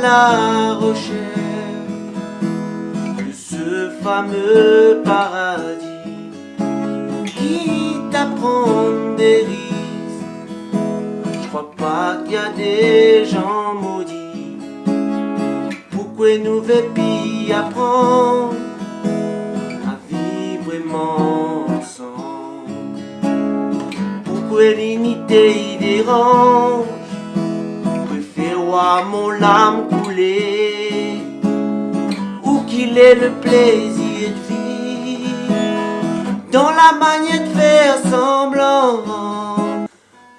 la recherche de ce fameux paradis qui t'apprend des risques. Je crois pas qu'il y a des gens maudits. Pourquoi nous veut apprendre à vivre ensemble? Pourquoi l'unité y mon lame couler Où qu'il est le plaisir de vivre. Dans la manière de faire semblant.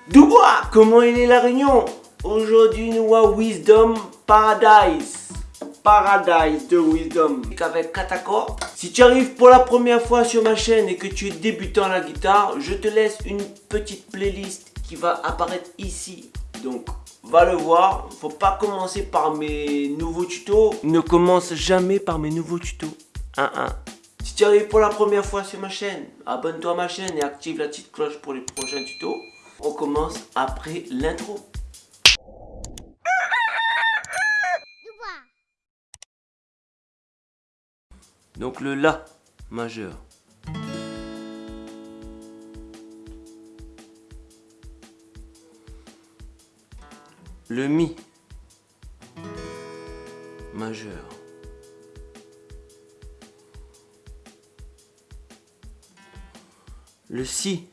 Dubois, comment il est la réunion? Aujourd'hui nous à Wisdom Paradise. Paradise de Wisdom. Avec Katako. Si tu arrives pour la première fois sur ma chaîne et que tu es débutant à la guitare, je te laisse une petite playlist qui va apparaître ici. Donc va le voir. Faut pas commencer par mes nouveaux tutos. Ne commence jamais par mes nouveaux tutos. 1-1. Si tu arrives pour la première fois sur ma chaîne, abonne-toi à ma chaîne et active la petite cloche pour les prochains tutos. On commence après l'intro. Donc le La majeur. Le Mi majeur. Le Si.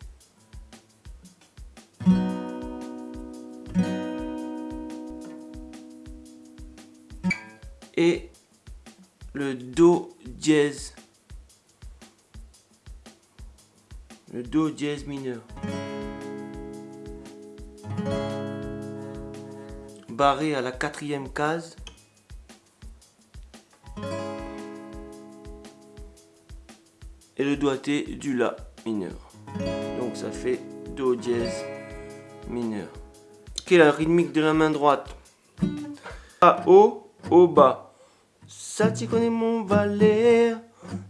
Et le Do dièse. Le Do dièse mineur. Barré à la quatrième case. Et le doigté du La mineur. Donc ça fait Do dièse mineur. Quelle est la rythmique de la main droite? A, haut, au, bas. Ça tu connais mon valet,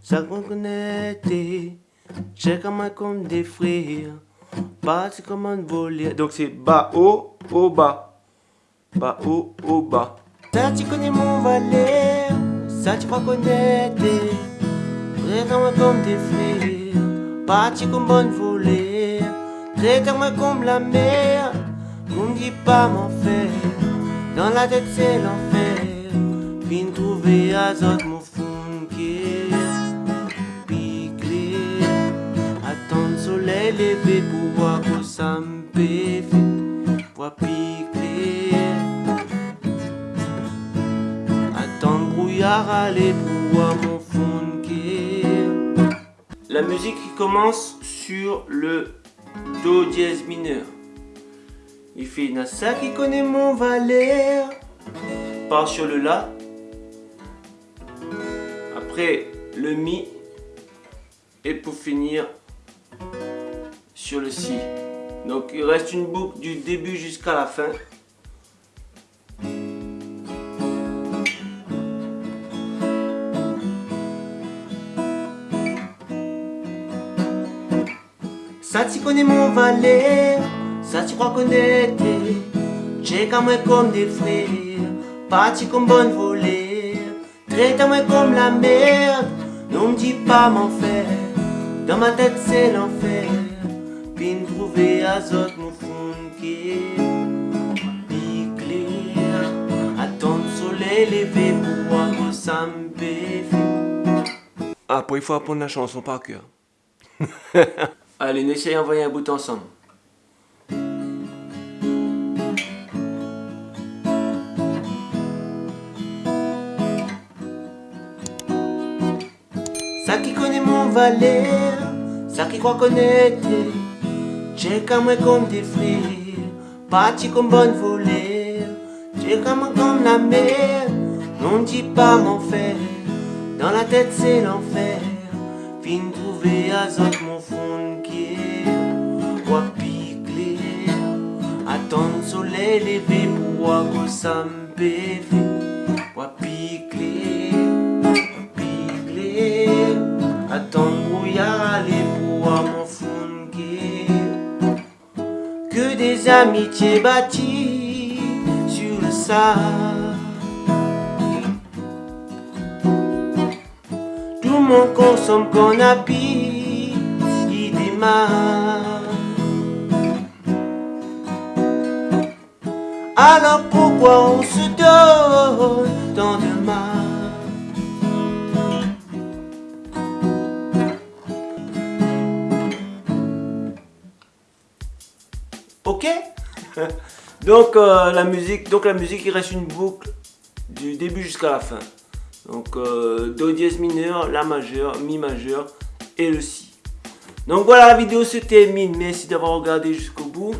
ça connaît, j'ai comme comme des frères, pas comme un voler. Donc c'est bas, haut, au, bas bas, haut, haut, bas. Ça, tu connais mon valet, ça, tu crois connaître. Traite-moi comme des frères, parti comme bonne volée. Traite-moi comme la mer, ne dit pas m'en faire. Dans la tête, c'est l'enfer. Vine trouver azote, mon qui Piclé, attendre soleil levé pour voir que ça me fait. La musique commence sur le Do dièse mineur. Il fait Nassa qui connaît mon valet. Part sur le La. Après le Mi. Et pour finir sur le Si. Donc il reste une boucle du début jusqu'à la fin. Ça tu connais mon valet, ça tu crois connaître. J'ai qu'à moi comme des frères, parti comme bonne volée. Traite à moi comme la merde, non me dis pas m'en faire Dans ma tête c'est l'enfer, puis me trouver azote mon fond qui clair. Attendre le soleil pour ça me Ah, pour il faut apprendre la chanson par cœur. Allez, on essaye d'envoyer un bout ensemble. Ça qui connaît mon valet, ça qui croit connaître, j'ai comme moi comme des frères, parti comme bonne volée, j'ai comme comme la mer, non dis pas mon frère, dans la tête c'est l'enfer, fin trouver azote mon fond Attendre soleil levé pour ça me pévé. Wapi clé, wapi clé Attendre brouillard aller pour voir mon fond Que des amitiés bâties sur le sable mon consomme qu'on a il démarre. Alors pourquoi on se donne tant de mal? Ok? Donc euh, la musique, donc la musique il reste une boucle du début jusqu'à la fin. Donc euh, Do dièse mineur, La majeur, Mi majeur et le Si. Donc voilà la vidéo se termine. Merci d'avoir regardé jusqu'au bout.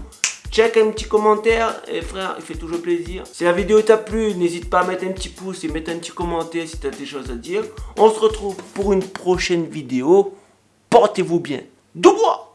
Check un petit commentaire et frère, il fait toujours plaisir. Si la vidéo t'a plu, n'hésite pas à mettre un petit pouce et mettre un petit commentaire si tu as des choses à dire. On se retrouve pour une prochaine vidéo. Portez-vous bien. bois